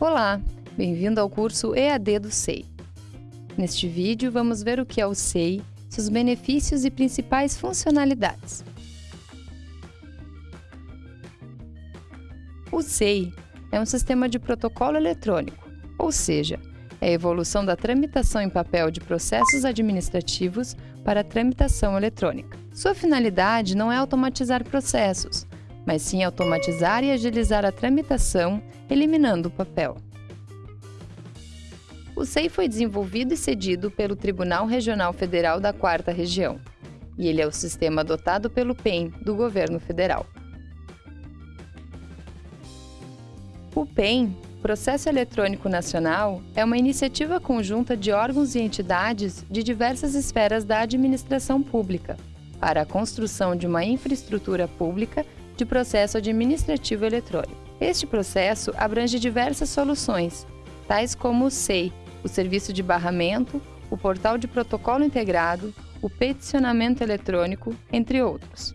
Olá, bem-vindo ao curso EAD do SEI. Neste vídeo vamos ver o que é o SEI, seus benefícios e principais funcionalidades. O SEI é um sistema de protocolo eletrônico, ou seja, é a evolução da tramitação em papel de processos administrativos para a tramitação eletrônica. Sua finalidade não é automatizar processos, mas sim automatizar e agilizar a tramitação, eliminando o papel. O SEI foi desenvolvido e cedido pelo Tribunal Regional Federal da Quarta Região, e ele é o sistema adotado pelo PEN do governo federal. O PEN, Processo Eletrônico Nacional, é uma iniciativa conjunta de órgãos e entidades de diversas esferas da administração pública para a construção de uma infraestrutura pública de processo administrativo eletrônico. Este processo abrange diversas soluções, tais como o SEI, o Serviço de Barramento, o Portal de Protocolo Integrado, o Peticionamento Eletrônico, entre outros.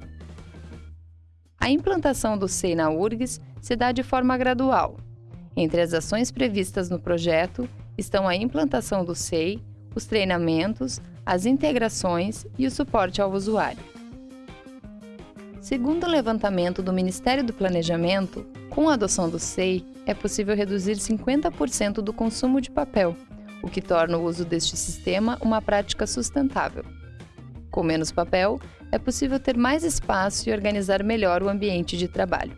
A implantação do SEI na URGS se dá de forma gradual. Entre as ações previstas no projeto estão a implantação do SEI, os treinamentos, as integrações e o suporte ao usuário. Segundo o levantamento do Ministério do Planejamento, com a adoção do SEI, é possível reduzir 50% do consumo de papel, o que torna o uso deste sistema uma prática sustentável. Com menos papel, é possível ter mais espaço e organizar melhor o ambiente de trabalho.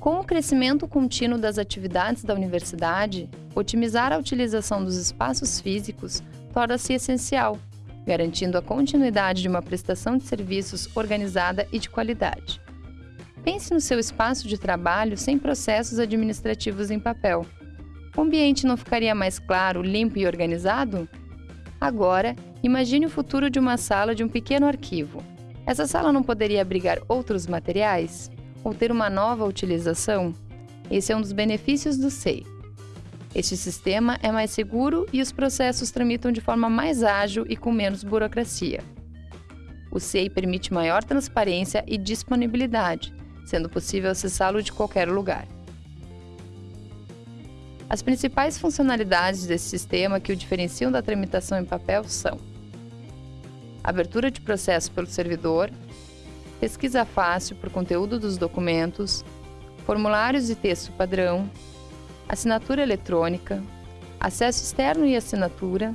Com o crescimento contínuo das atividades da universidade, otimizar a utilização dos espaços físicos torna-se essencial garantindo a continuidade de uma prestação de serviços organizada e de qualidade. Pense no seu espaço de trabalho sem processos administrativos em papel. O ambiente não ficaria mais claro, limpo e organizado? Agora, imagine o futuro de uma sala de um pequeno arquivo. Essa sala não poderia abrigar outros materiais? Ou ter uma nova utilização? Esse é um dos benefícios do SEI. Este sistema é mais seguro e os processos tramitam de forma mais ágil e com menos burocracia. O SEI permite maior transparência e disponibilidade, sendo possível acessá-lo de qualquer lugar. As principais funcionalidades desse sistema que o diferenciam da tramitação em papel são abertura de processo pelo servidor, pesquisa fácil por conteúdo dos documentos, formulários e texto padrão, assinatura eletrônica, acesso externo e assinatura,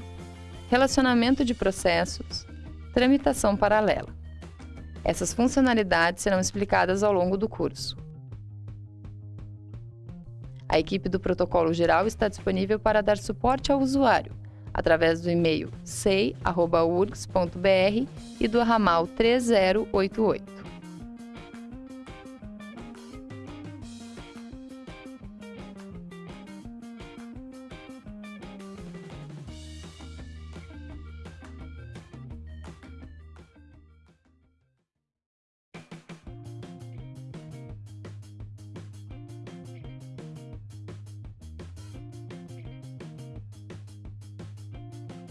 relacionamento de processos, tramitação paralela. Essas funcionalidades serão explicadas ao longo do curso. A equipe do protocolo geral está disponível para dar suporte ao usuário, através do e-mail sei.urgs.br e do ramal 3088.